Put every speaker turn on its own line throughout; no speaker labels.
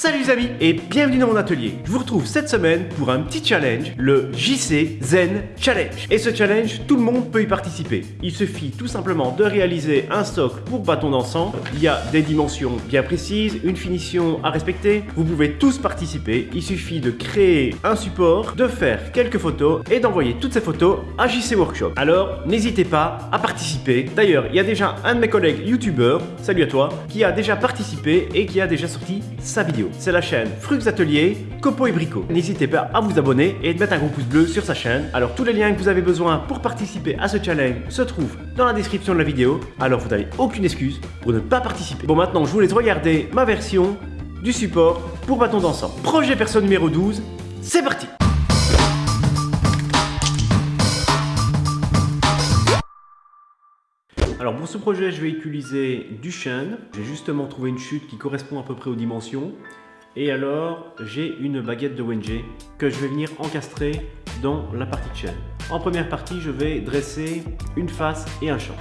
Salut les amis et bienvenue dans mon atelier. Je vous retrouve cette semaine pour un petit challenge, le JC Zen Challenge. Et ce challenge, tout le monde peut y participer. Il suffit tout simplement de réaliser un socle pour bâton d'encens. Il y a des dimensions bien précises, une finition à respecter. Vous pouvez tous participer. Il suffit de créer un support, de faire quelques photos et d'envoyer toutes ces photos à JC Workshop. Alors n'hésitez pas à participer. D'ailleurs, il y a déjà un de mes collègues youtubeurs, salut à toi, qui a déjà participé et qui a déjà sorti sa vidéo. C'est la chaîne Frux Atelier, Copo et Brico. N'hésitez pas à vous abonner et de mettre un gros pouce bleu sur sa chaîne. Alors tous les liens que vous avez besoin pour participer à ce challenge se trouvent dans la description de la vidéo. Alors vous n'avez aucune excuse pour ne pas participer. Bon maintenant je vous laisse regarder ma version du support pour bâton d'encens. Projet perso numéro 12, c'est parti Alors pour ce projet, je vais utiliser du chêne. J'ai justement trouvé une chute qui correspond à peu près aux dimensions. Et alors, j'ai une baguette de Wenjé que je vais venir encastrer dans la partie de chêne. En première partie, je vais dresser une face et un champ.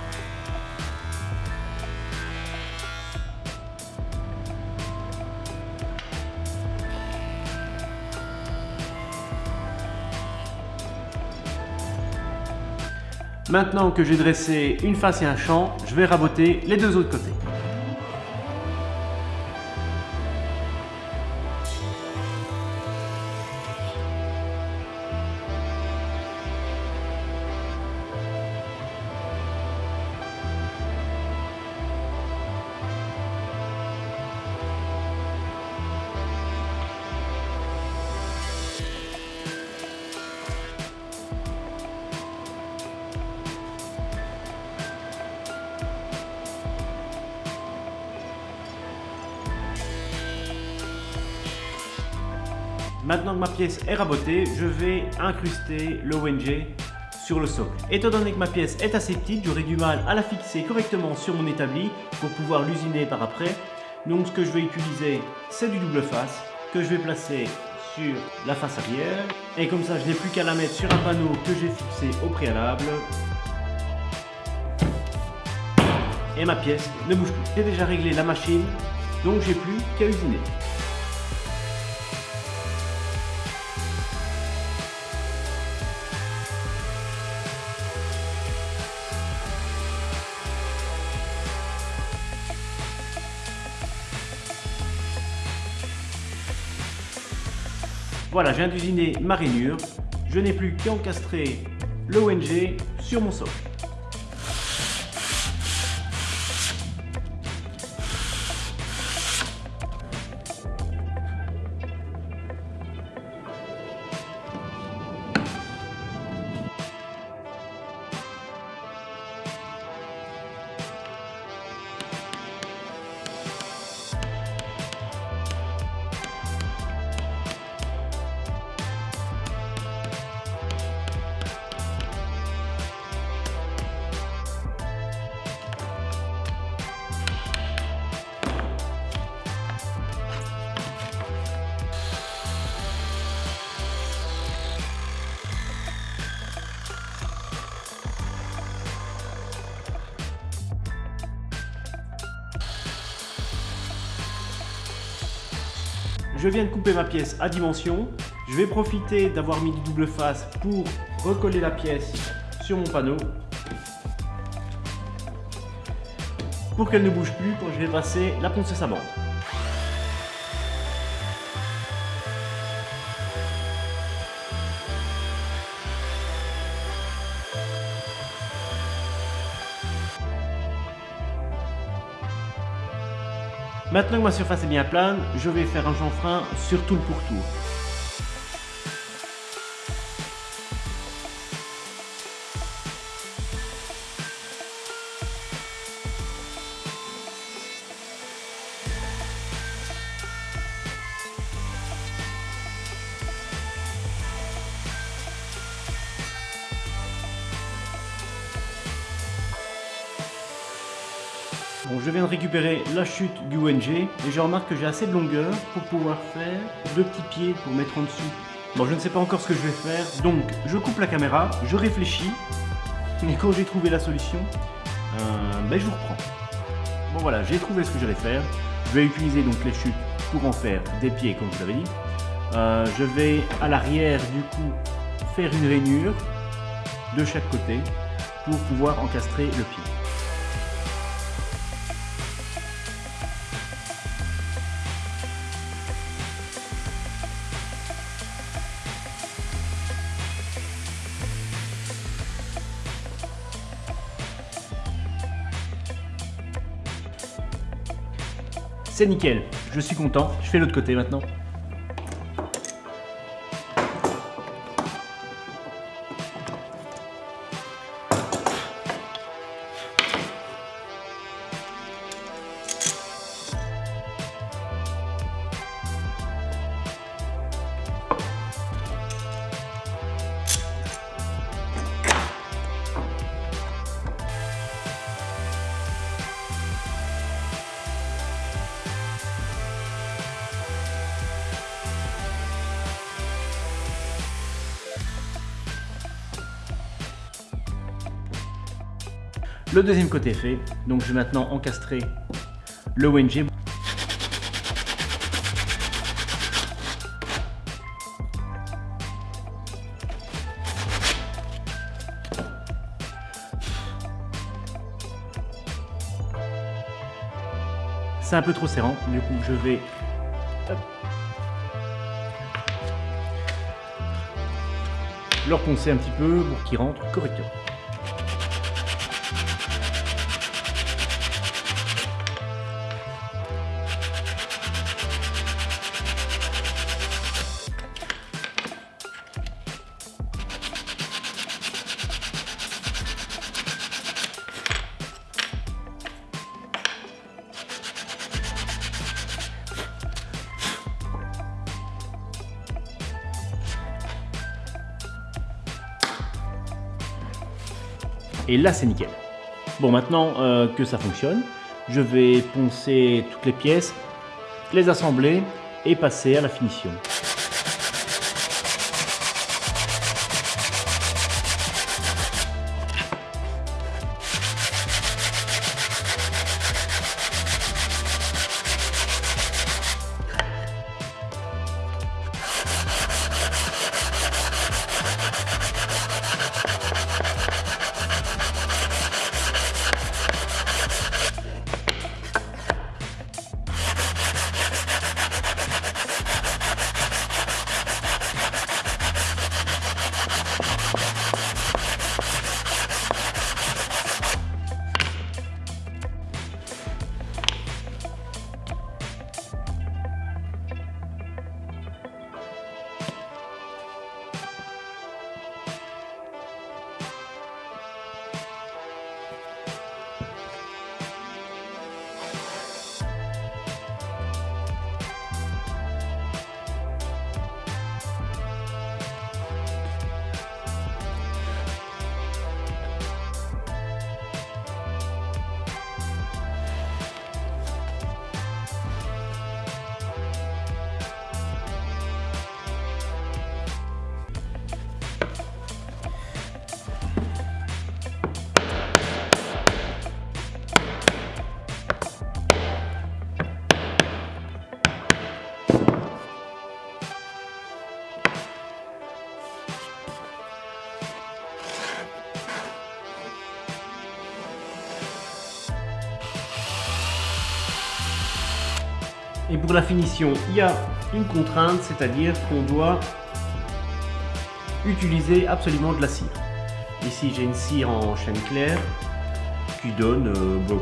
Maintenant que j'ai dressé une face et un champ, je vais raboter les deux autres côtés. Maintenant que ma pièce est rabotée, je vais incruster le ONG sur le socle. Étant donné que ma pièce est assez petite, j'aurai du mal à la fixer correctement sur mon établi pour pouvoir l'usiner par après. Donc ce que je vais utiliser, c'est du double face que je vais placer sur la face arrière. Et comme ça, je n'ai plus qu'à la mettre sur un panneau que j'ai fixé au préalable. Et ma pièce ne bouge plus. J'ai déjà réglé la machine, donc j'ai plus qu'à usiner. Voilà, je viens ma rainure. Je n'ai plus qu'à encastrer l'ONG sur mon socle. Je viens de couper ma pièce à dimension. Je vais profiter d'avoir mis du double face pour recoller la pièce sur mon panneau. Pour qu'elle ne bouge plus quand je vais passer la ponceuse à bande. Maintenant que ma surface est bien plane, je vais faire un chanfrein sur tout le pourtour. Je viens de récupérer la chute du ONG et je remarque que j'ai assez de longueur pour pouvoir faire deux petits pieds pour mettre en dessous. Bon, je ne sais pas encore ce que je vais faire, donc je coupe la caméra, je réfléchis, et quand j'ai trouvé la solution, euh, ben je vous reprends. Bon voilà, j'ai trouvé ce que j'allais faire. Je vais utiliser donc les chutes pour en faire des pieds comme je l'avais dit. Euh, je vais à l'arrière du coup faire une rainure de chaque côté pour pouvoir encastrer le pied. C'est nickel, je suis content. Je fais l'autre côté maintenant. Le deuxième côté fait, donc je vais maintenant encastrer le WNG. C'est un peu trop serrant, du coup je vais le reponcer un petit peu pour qu'il rentre correctement. Et là, c'est nickel. Bon, maintenant euh, que ça fonctionne, je vais poncer toutes les pièces, les assembler et passer à la finition. Et pour la finition, il y a une contrainte, c'est-à-dire qu'on doit utiliser absolument de la cire. Ici, j'ai une cire en chaîne claire qui donne euh, bon.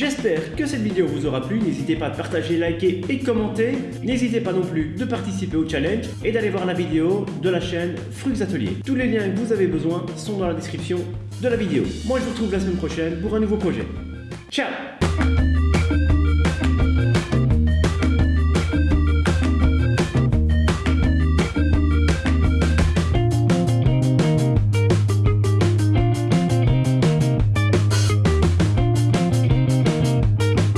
J'espère que cette vidéo vous aura plu, n'hésitez pas à partager, liker et commenter. N'hésitez pas non plus de participer au challenge et d'aller voir la vidéo de la chaîne Frux Atelier. Tous les liens que vous avez besoin sont dans la description de la vidéo. Moi je vous retrouve la semaine prochaine pour un nouveau projet. Ciao